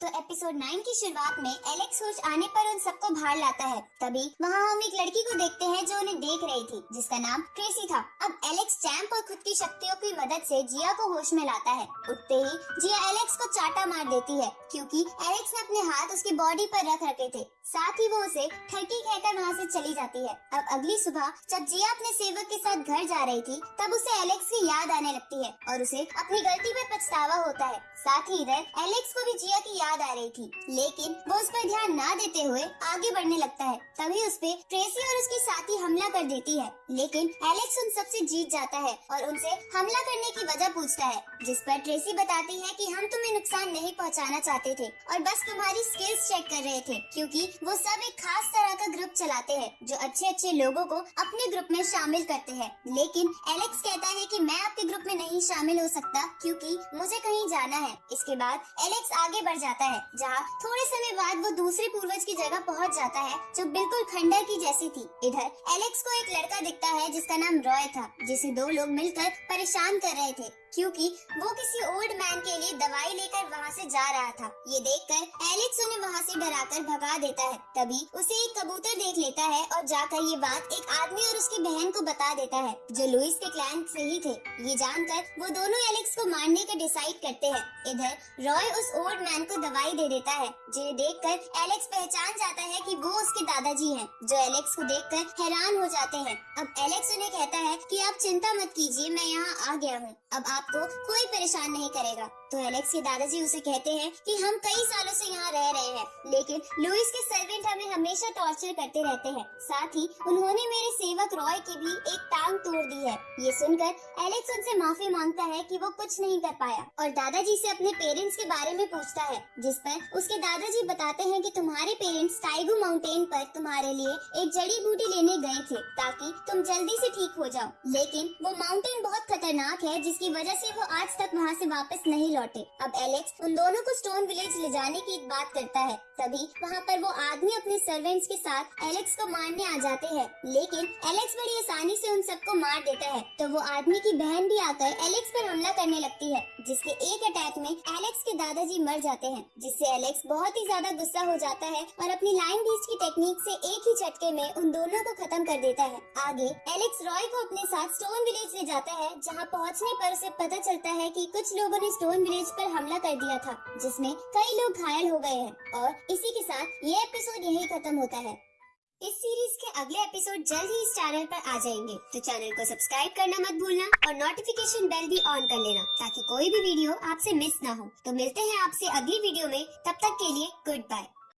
तो episode nine की शुरुआत में एलेक्स होश आने पर उन सबको बाहर लाता है। तभी वहाँ हम एक लड़की को उन्हें देख रही थी, जिसका नाम ट्रेसी था। अब एलेक्स चैम्प और खुद की शक्तियों की मदद से जिया को होश में लाता है। उठते ही जिया एलेक्स को चाटा मार देती है, क्योंकि एलेक्स ने अपने हाथ उसकी बॉडी पर रख रखे थे। साथ ही वो उसे ठरकी कहकर वहाँ से चली जाती है। अब अगली सुबह, जब जिया अपने सेवक के साथ घर जा रही थी, तब उसे एलेक्स की याद आने लगती है और उसे अपनी गलती पर पछतावा होता है। साथ ही इधर एलेक्स को भी जिया की याद आ रही थी। लेकिन वो उस पर ध्यान न देते हुए आगे बढ़ने लगता है। तभी उस पर ट्रेसी और उसकी साथी हमला कर देती है। लेकिन एलेक्स उन सबसे जीत जाता है और उनसे हमला करने की वजह पूछता है, जिस पर ट्रेसी बताती है कि हम तुम्हें नुकसान नहीं पहुंचाना चाहते थे और बस तुम्हारी स्किल्स चेक कर रहे थे, क्योंकि वो सब एक खास तरह का ग्रुप चलाते हैं, जो अच्छे अच्छे लोगों को अपने ग्रुप में शामिल करते हैं। लेकिन एलेक्स कहता है कि मैं आपके ग्रुप में नहीं शामिल हो सकता, क्योंकि मुझे कहीं जाना है। इसके बाद एलेक्स आगे बढ़ जाता है, जहाँ थोड़े समय बाद वो दूसरे पूर्वज की जगह पहुँच जाता है, जो बिल्कुल खंडर की जैसी थी। इधर एलेक्स को एक लड़का दिखता है जिसका नाम रॉय था, जिसे दो लोग मिलकर परेशान कर रहे थे। क्योंकि वो किसी ओल्ड मैन के लिए दवाई लेकर वहाँ से जा रहा था। ये देखकर एलेक्स उन्हें वहाँ से डराकर भगा देता है। तभी उसे एक कबूतर देख लेता है और जाकर ये बात एक आदमी और उसकी बहन को बता देता है, जो लुइस के क्लैन से ही थे। ये जानकर वो दोनों एलेक्स को मारने का डिसाइड करते हैं। इधर रॉय उस ओल्ड मैन को दवाई दे देता है, जिन्हें देखकर एलेक्स पहचान जाता है की वो उसके दादाजी है, जो एलेक्स को देखकर हैरान हो जाते हैं। अब एलेक्स उन्हें कहता है की आप चिंता मत कीजिए, मैं यहाँ आ गया हूँ। अब आपको कोई परेशान नहीं करेगा। तो एलेक्स के दादाजी उसे कहते हैं कि हम कई सालों से यहाँ रह रहे हैं, लेकिन लुइस के सर्वेंट हमें हमेशा टॉर्चर करते रहते हैं। साथ ही उन्होंने मेरे सेवक रॉय की भी एक टांग तोड़ दी है। ये सुनकर एलेक्स उनसे माफ़ी माँगता है कि वो कुछ नहीं कर पाया और दादाजी से अपने पेरेंट्स के बारे में पूछता है, जिस पर उसके दादाजी बताते हैं कि तुम्हारे पेरेंट्स टाइगू माउंटेन पर तुम्हारे लिए एक जड़ी बूटी लेने गए थे ताकि तुम जल्दी से ठीक हो जाओ। लेकिन वो माउंटेन बहुत खतरनाक है, जिसकी वजह से वो आज तक वहाँ से वापस नहीं लौटे। अब एलेक्स उन दोनों को स्टोन विलेज ले जाने की बात करता है। तभी वहाँ पर वो आदमी अपने सर्वेंट्स के साथ एलेक्स को मारने आ जाते हैं। लेकिन एलेक्स बड़ी आसानी से उन सबको मार देता है। तो वो आदमी की बहन भी आकर एलेक्स पर हमला करने लगती है, जिसके एक अटैक में एलेक्स के दादाजी मर जाते हैं, जिससे एलेक्स बहुत ही ज़्यादा गुस्सा हो जाता है और अपनी लाइन बीच की टेक्निक से एक ही झटके में उन दोनों को खत्म कर देता है। आगे, एलेक्स रॉय को अपने साथ स्टोन विलेज ले जाता है, जहाँ पहुँचने पर उसे पता चलता है की कुछ लोगों ने स्टोन विलेज पर हमला कर दिया था, जिसमें कई लोग घायल हो गए हैं। और इसी के साथ ये एपिसोड यही खत्म होता है। इस सीरीज़ के अगले एपिसोड जल्द ही इस चैनल पर आ जाएँगे। तो चैनल को सब्सक्राइब करना मत भूलना और नोटिफिकेशन बेल भी ऑन कर लेना, ताकि कोई भी वीडियो आपसे मिस ना हो। तो मिलते हैं आपसे अगली वीडियो में। तब तक के लिए गुड बाय